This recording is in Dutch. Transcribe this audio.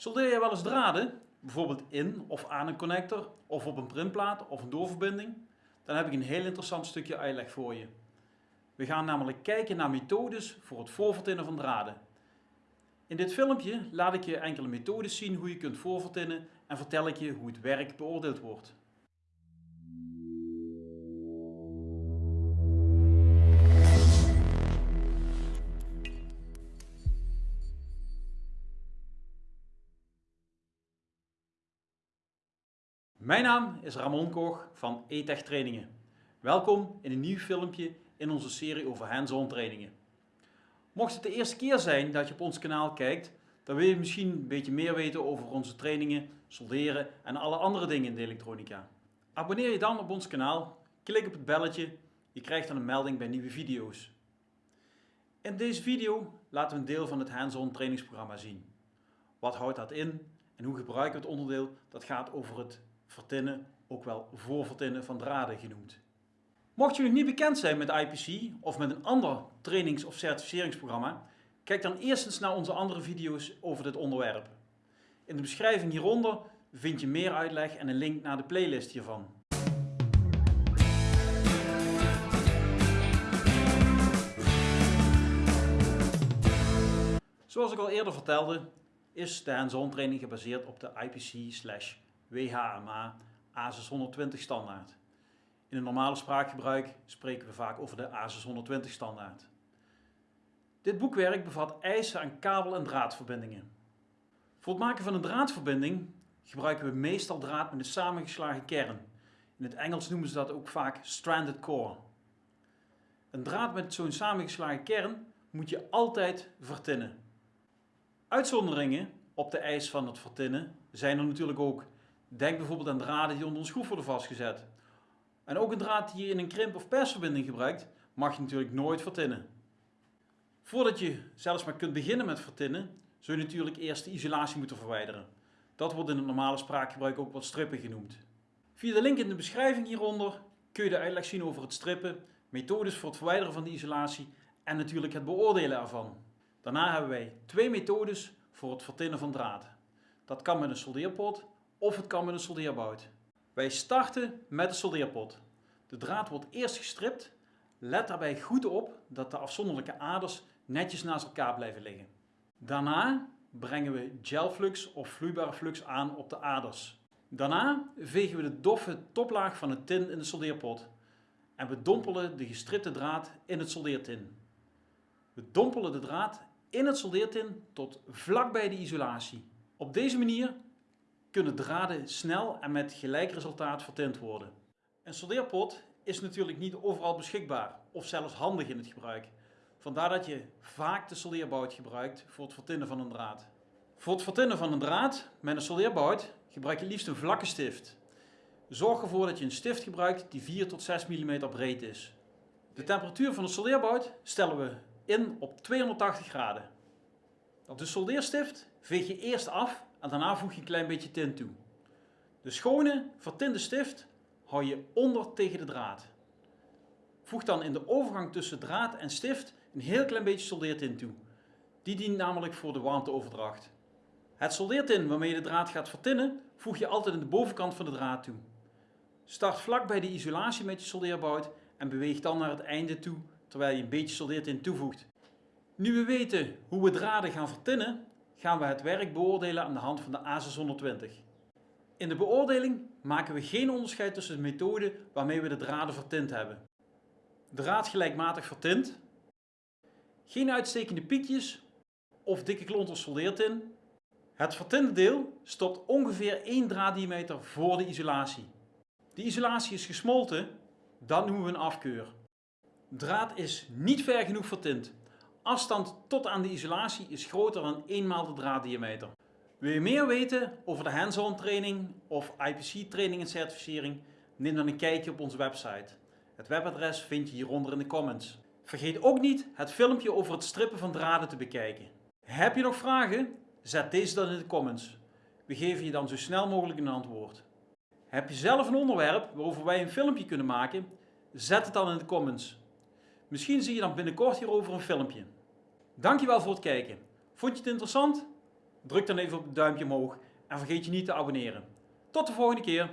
Soldeer je wel eens draden, bijvoorbeeld in of aan een connector of op een printplaat of een doorverbinding? Dan heb ik een heel interessant stukje uitleg voor je. We gaan namelijk kijken naar methodes voor het voorvertinnen van draden. In dit filmpje laat ik je enkele methodes zien hoe je kunt voorvertinnen en vertel ik je hoe het werk beoordeeld wordt. Mijn naam is Ramon Koch van ETECH Trainingen. Welkom in een nieuw filmpje in onze serie over hands-on trainingen. Mocht het de eerste keer zijn dat je op ons kanaal kijkt, dan wil je misschien een beetje meer weten over onze trainingen, solderen en alle andere dingen in de elektronica. Abonneer je dan op ons kanaal, klik op het belletje, je krijgt dan een melding bij nieuwe video's. In deze video laten we een deel van het hands-on trainingsprogramma zien. Wat houdt dat in en hoe gebruiken we het onderdeel dat gaat over het vertinnen, ook wel voorvertinnen van draden genoemd. Mocht je nog niet bekend zijn met IPC of met een ander trainings- of certificeringsprogramma, kijk dan eerst eens naar onze andere video's over dit onderwerp. In de beschrijving hieronder vind je meer uitleg en een link naar de playlist hiervan. Zoals ik al eerder vertelde, is de hands-on training gebaseerd op de IPC WHMA A620 standaard. In een normale spraakgebruik spreken we vaak over de A620 standaard. Dit boekwerk bevat eisen aan kabel- en draadverbindingen. Voor het maken van een draadverbinding gebruiken we meestal draad met een samengeslagen kern. In het Engels noemen ze dat ook vaak stranded core. Een draad met zo'n samengeslagen kern moet je altijd vertinnen. Uitzonderingen op de eis van het vertinnen zijn er natuurlijk ook. Denk bijvoorbeeld aan draden die onder een schroef worden vastgezet. En ook een draad die je in een krimp- of persverbinding gebruikt, mag je natuurlijk nooit vertinnen. Voordat je zelfs maar kunt beginnen met vertinnen, zul je natuurlijk eerst de isolatie moeten verwijderen. Dat wordt in het normale spraakgebruik ook wat strippen genoemd. Via de link in de beschrijving hieronder kun je de uitleg zien over het strippen, methodes voor het verwijderen van de isolatie en natuurlijk het beoordelen ervan. Daarna hebben wij twee methodes voor het vertinnen van draad. Dat kan met een soldeerpot of het kan met een soldeerbout. Wij starten met de soldeerpot. De draad wordt eerst gestript. Let daarbij goed op dat de afzonderlijke aders netjes naast elkaar blijven liggen. Daarna brengen we gelflux of vloeibare flux aan op de aders. Daarna vegen we de doffe toplaag van het tin in de soldeerpot. En we dompelen de gestripte draad in het soldeertin. We dompelen de draad in het soldeertin tot vlakbij de isolatie. Op deze manier kunnen draden snel en met gelijk resultaat vertint worden. Een soldeerpot is natuurlijk niet overal beschikbaar of zelfs handig in het gebruik. Vandaar dat je vaak de soldeerbout gebruikt voor het vertinnen van een draad. Voor het vertinnen van een draad met een soldeerbout gebruik je liefst een vlakke stift. Zorg ervoor dat je een stift gebruikt die 4 tot 6 mm breed is. De temperatuur van de soldeerbout stellen we in op 280 graden. De soldeerstift veeg je eerst af en daarna voeg je een klein beetje tint toe. De schone, vertinde stift hou je onder tegen de draad. Voeg dan in de overgang tussen draad en stift een heel klein beetje soldeertint toe. Die dient namelijk voor de warmteoverdracht. Het soldeertin waarmee je de draad gaat vertinnen, voeg je altijd in de bovenkant van de draad toe. Start vlak bij de isolatie met je soldeerbout en beweeg dan naar het einde toe terwijl je een beetje soldeertint toevoegt. Nu we weten hoe we draden gaan vertinnen, gaan we het werk beoordelen aan de hand van de A620. In de beoordeling maken we geen onderscheid tussen de methode waarmee we de draden vertint hebben. Draad gelijkmatig vertint, geen uitstekende piekjes of dikke klonters soldeertin. Het vertinde deel stopt ongeveer 1 draaddiameter voor de isolatie. De isolatie is gesmolten, dan noemen we een afkeur. Draad is niet ver genoeg vertint. Afstand tot aan de isolatie is groter dan 1 maal de draaddiameter. Wil je meer weten over de hands-on training of IPC training en certificering? Neem dan een kijkje op onze website. Het webadres vind je hieronder in de comments. Vergeet ook niet het filmpje over het strippen van draden te bekijken. Heb je nog vragen? Zet deze dan in de comments. We geven je dan zo snel mogelijk een antwoord. Heb je zelf een onderwerp waarover wij een filmpje kunnen maken? Zet het dan in de comments. Misschien zie je dan binnenkort hierover een filmpje. Dankjewel voor het kijken. Vond je het interessant? Druk dan even op het duimpje omhoog en vergeet je niet te abonneren. Tot de volgende keer!